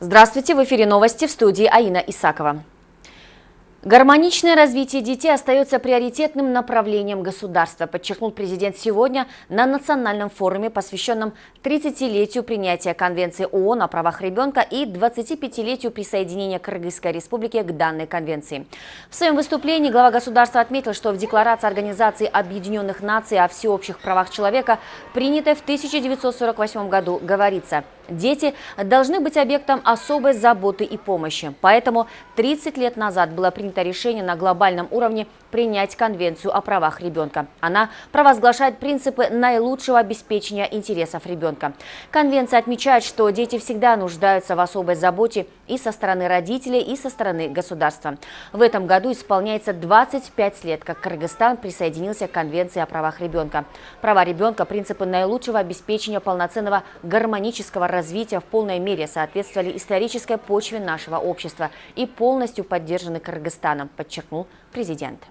Здравствуйте, в эфире новости в студии Аина Исакова. Гармоничное развитие детей остается приоритетным направлением государства, подчеркнул президент сегодня на национальном форуме, посвященном 30-летию принятия Конвенции ООН о правах ребенка и 25-летию присоединения Кыргызской республики к данной конвенции. В своем выступлении глава государства отметил, что в Декларации Организации Объединенных Наций о всеобщих правах человека, принятой в 1948 году, говорится – Дети должны быть объектом особой заботы и помощи. Поэтому 30 лет назад было принято решение на глобальном уровне принять Конвенцию о правах ребенка. Она провозглашает принципы наилучшего обеспечения интересов ребенка. Конвенция отмечает, что дети всегда нуждаются в особой заботе и со стороны родителей, и со стороны государства. В этом году исполняется 25 лет, как Кыргызстан присоединился к Конвенции о правах ребенка. Права ребенка – принципы наилучшего обеспечения полноценного гармонического развития в полной мере соответствовали исторической почве нашего общества и полностью поддержаны Кыргызстаном, подчеркнул президент.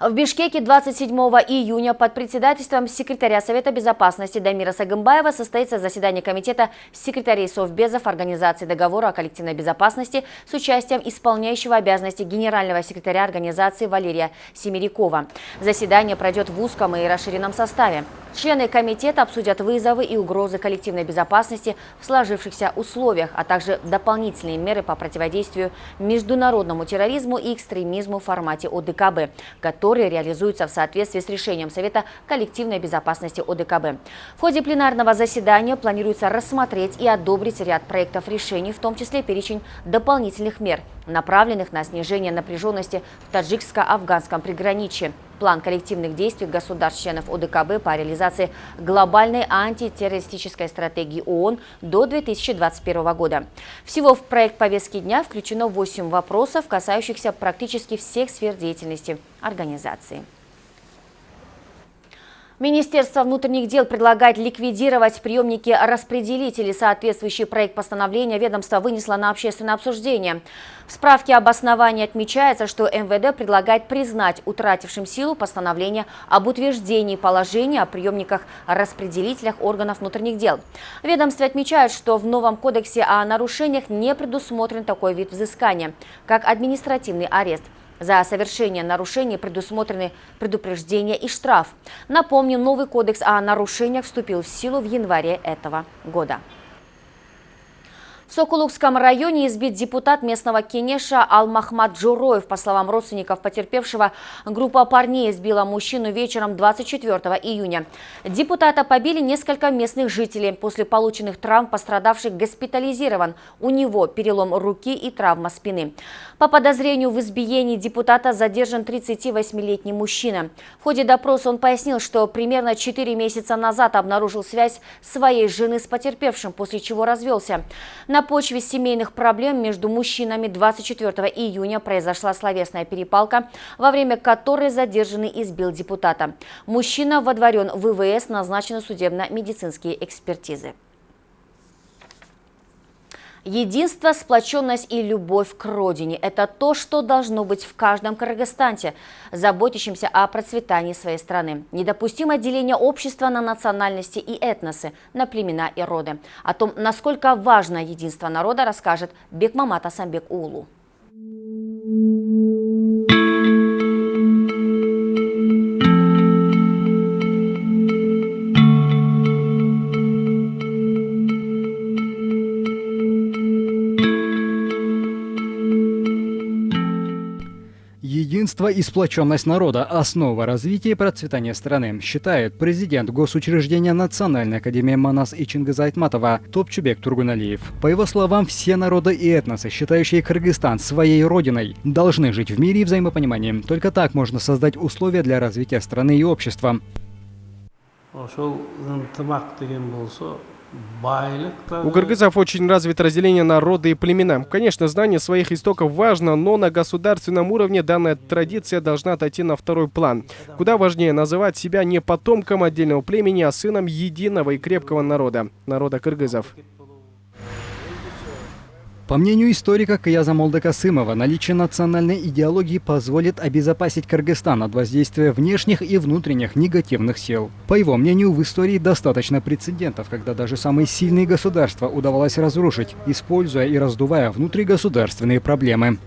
В Бишкеке 27 июня под председательством секретаря Совета безопасности Дамира Сагымбаева состоится заседание комитета секретарей Совбезов Организации договора о коллективной безопасности с участием исполняющего обязанности генерального секретаря организации Валерия Семерякова. Заседание пройдет в узком и расширенном составе. Члены комитета обсудят вызовы и угрозы коллективной безопасности в сложившихся условиях, а также дополнительные меры по противодействию международному терроризму и экстремизму в формате ОДКБ, которые реализуются в соответствии с решением Совета коллективной безопасности ОДКБ. В ходе пленарного заседания планируется рассмотреть и одобрить ряд проектов решений, в том числе перечень дополнительных мер, направленных на снижение напряженности в таджикско-афганском приграничье, план коллективных действий государств-членов ОДКБ по реализации глобальной антитеррористической стратегии ООН до 2021 года. Всего в проект повестки дня включено 8 вопросов, касающихся практически всех сфер деятельности организации. Министерство внутренних дел предлагает ликвидировать приемники распределителей. Соответствующий проект постановления ведомство вынесло на общественное обсуждение. В справке об основании отмечается, что МВД предлагает признать утратившим силу постановление об утверждении положения о приемниках-распределителях органов внутренних дел. Ведомство отмечает, что в новом кодексе о нарушениях не предусмотрен такой вид взыскания, как административный арест – за совершение нарушений предусмотрены предупреждения и штраф. Напомню, новый кодекс о нарушениях вступил в силу в январе этого года. В Сокулукском районе избит депутат местного Кенеша Алмахмад Джуроев. По словам родственников потерпевшего, группа парней избила мужчину вечером 24 июня. Депутата побили несколько местных жителей. После полученных травм пострадавший госпитализирован. У него перелом руки и травма спины. По подозрению в избиении депутата задержан 38-летний мужчина. В ходе допроса он пояснил, что примерно 4 месяца назад обнаружил связь своей жены с потерпевшим, после чего развелся. На на почве семейных проблем между мужчинами 24 июня произошла словесная перепалка, во время которой задержанный избил депутата. Мужчина водворен в ВВС, назначены судебно-медицинские экспертизы. Единство, сплоченность и любовь к родине – это то, что должно быть в каждом кыргызстанте, заботящемся о процветании своей страны. Недопустимо деление общества на национальности и этносы, на племена и роды. О том, насколько важно единство народа, расскажет Бекмамат Асамбек Улу. Единство и сплоченность народа – основа развития и процветания страны, считает президент госучреждения Национальной академии Манас и Чингиза Айтматова Топчубек Тургуналиев. По его словам, все народы и этносы, считающие Кыргызстан своей родиной, должны жить в мире и взаимопонимании. Только так можно создать условия для развития страны и общества. У кыргызов очень развито разделение народа и племена. Конечно, знание своих истоков важно, но на государственном уровне данная традиция должна отойти на второй план. Куда важнее называть себя не потомком отдельного племени, а сыном единого и крепкого народа, народа кыргызов. По мнению историка Каяза Молдокасымова, наличие национальной идеологии позволит обезопасить Кыргызстан от воздействия внешних и внутренних негативных сил. По его мнению, в истории достаточно прецедентов, когда даже самые сильные государства удавалось разрушить, используя и раздувая внутригосударственные проблемы.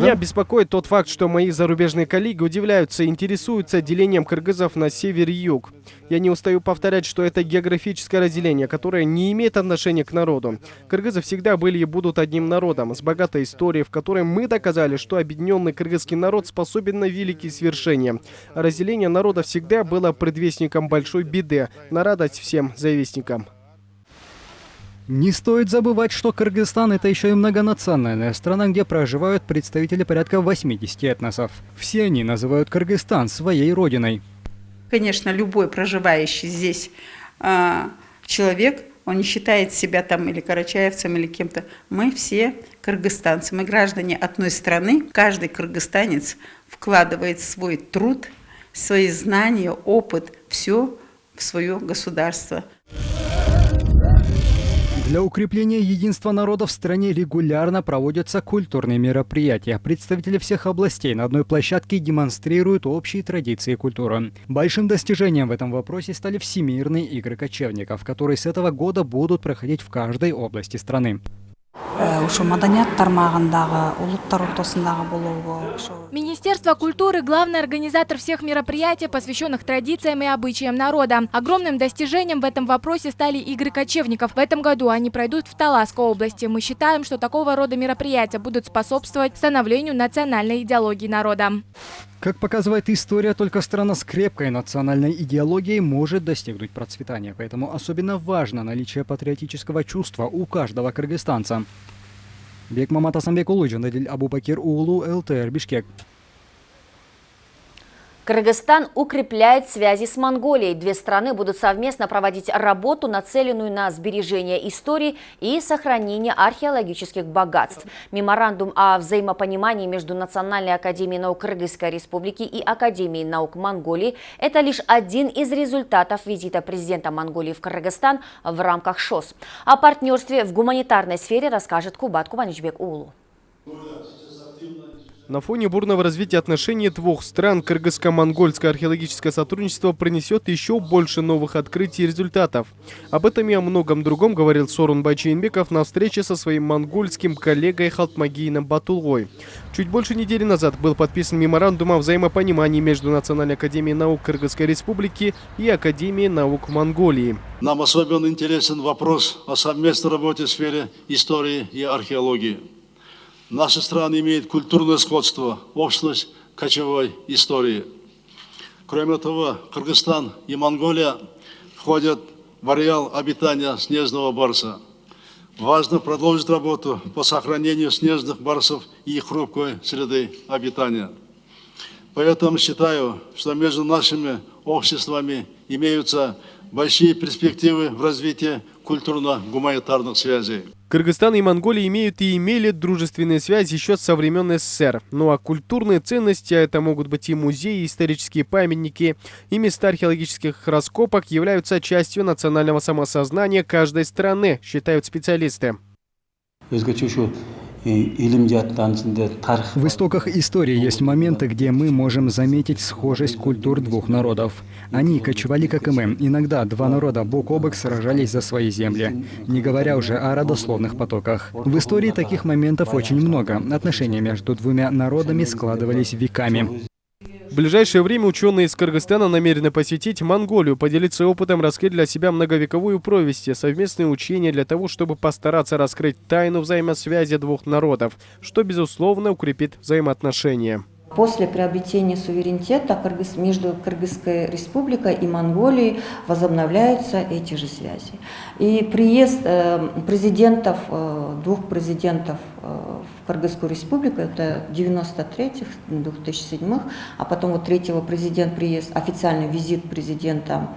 Меня беспокоит тот факт, что мои зарубежные коллеги удивляются и интересуются делением кыргызов на север и юг. Я не устаю повторять, что это географическое разделение, которое не имеет отношения к народу. Кыргызы всегда были и будут одним народом, с богатой историей, в которой мы доказали, что объединенный кыргызский народ способен на великие свершения. разделение народа всегда было предвестником большой беды, на радость всем завистникам. Не стоит забывать, что Кыргызстан – это еще и многонациональная страна, где проживают представители порядка 80 этносов. Все они называют Кыргызстан своей родиной. Конечно, любой проживающий здесь э, человек, он не считает себя там или карачаевцем, или кем-то. Мы все кыргызстанцы, мы граждане одной страны. Каждый кыргызстанец вкладывает свой труд, свои знания, опыт, все в свое государство. Для укрепления единства народа в стране регулярно проводятся культурные мероприятия. Представители всех областей на одной площадке демонстрируют общие традиции и культуру. Большим достижением в этом вопросе стали Всемирные игры кочевников, которые с этого года будут проходить в каждой области страны. Ушу маданият тармагындагы улуттар ортосундагы болобу Министерство культуры – главный организатор всех мероприятий, посвященных традициям и обычаям народа. Огромным достижением в этом вопросе стали игры кочевников. В этом году они пройдут в Таласской области. Мы считаем, что такого рода мероприятия будут способствовать становлению национальной идеологии народа. Как показывает история, только страна с крепкой национальной идеологией может достигнуть процветания. Поэтому особенно важно наличие патриотического чувства у каждого кыргызстанца. bir mama Tasan Bekolucu, Nadil Abubakir Uğulu Iltır Bişkek. Кыргызстан укрепляет связи с Монголией. Две страны будут совместно проводить работу, нацеленную на сбережение истории и сохранение археологических богатств. Меморандум о взаимопонимании между Национальной академией наук Кыргызской республики и Академией наук Монголии – это лишь один из результатов визита президента Монголии в Кыргызстан в рамках ШОС. О партнерстве в гуманитарной сфере расскажет Кубат Кубаничбек Улу. На фоне бурного развития отношений двух стран кыргызско-монгольское археологическое сотрудничество принесет еще больше новых открытий и результатов. Об этом и о многом другом говорил Сорун Байчейнбеков на встрече со своим монгольским коллегой Халтмагиином Батулгой. Чуть больше недели назад был подписан меморандум о взаимопонимании между Национальной академией наук Кыргызской республики и Академией наук Монголии. Нам особенно интересен вопрос о совместной работе в сфере истории и археологии. Наши страны имеют культурное сходство, общность кочевой истории. Кроме того, Кыргызстан и Монголия входят в ареал обитания снежного барса. Важно продолжить работу по сохранению снежных барсов и их хрупкой среды обитания. Поэтому считаю, что между нашими обществами имеются большие перспективы в развитии культурно-гуманитарных связей. Кыргызстан и Монголия имеют и имели дружественные связи еще со времен СССР. Ну а культурные ценности, а это могут быть и музеи, и исторические памятники, и места археологических раскопок являются частью национального самосознания каждой страны, считают специалисты. В истоках истории есть моменты, где мы можем заметить схожесть культур двух народов. Они кочевали, как и мы. Иногда два народа бок о бок сражались за свои земли, не говоря уже о родословных потоках. В истории таких моментов очень много. Отношения между двумя народами складывались веками. В ближайшее время ученые из Кыргызстана намерены посетить Монголию, поделиться опытом, раскрыть для себя многовековую провести, совместные учения для того, чтобы постараться раскрыть тайну взаимосвязи двух народов, что, безусловно, укрепит взаимоотношения. После приобретения суверенитета между Кыргызской республикой и Монголией возобновляются эти же связи. И приезд э, президентов, э, двух президентов э, в Кыргызскую республику, это 93-х, 2007-х, а потом вот третьего президент приезд, официальный визит президента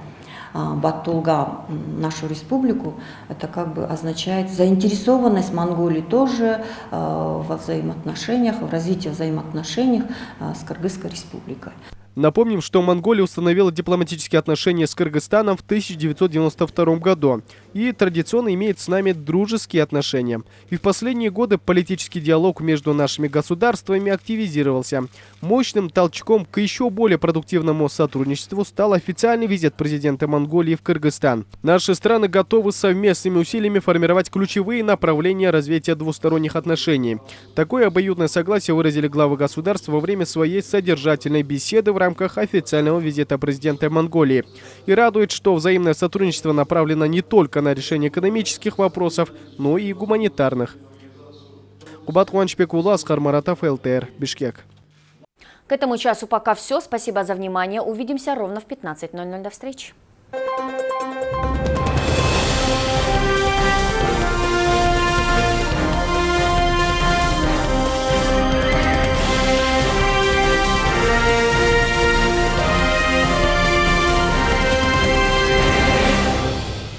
Баттулга нашу республику, это как бы означает заинтересованность Монголии тоже во взаимоотношениях, в развитии взаимоотношений с Кыргызской республикой. Напомним, что Монголия установила дипломатические отношения с Кыргызстаном в 1992 году и традиционно имеет с нами дружеские отношения. И в последние годы политический диалог между нашими государствами активизировался. Мощным толчком к еще более продуктивному сотрудничеству стал официальный визит президента Монголии в Кыргызстан. Наши страны готовы совместными усилиями формировать ключевые направления развития двусторонних отношений. Такое обоюдное согласие выразили главы государств во время своей содержательной беседы в рамках официального визита президента Монголии. И радует, что взаимное сотрудничество направлено не только на решение экономических вопросов, но и гуманитарных. Кубат Хуанчбекула, Аскар Маратов, ЛТР, Бишкек. К этому часу пока все. Спасибо за внимание. Увидимся ровно в 15.00. До встречи.